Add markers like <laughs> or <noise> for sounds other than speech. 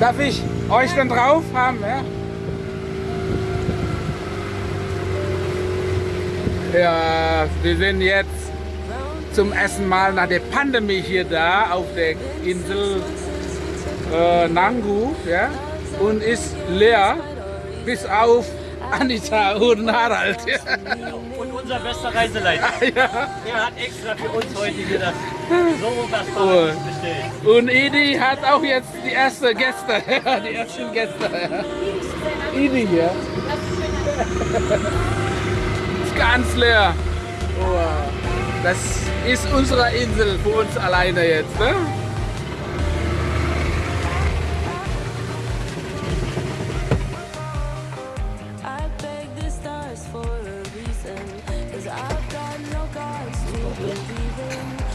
Darf ich euch dann drauf haben? Ja? Ja, wir sind jetzt zum ersten Mal nach der Pandemie hier da auf der Insel äh, Nangu ja? und ist leer bis auf Anita und Harald. Und unser bester Reiseleiter. Ja. Der hat extra für uns heute hier das so was. Paradies bestellt. Und Edi hat auch jetzt die ersten Gäste, <laughs> die ersten Gäste. Edi hier. Ist ganz leer. Oh, das ist unsere Insel für uns alleine jetzt. Ne? I've got no gods to believe in.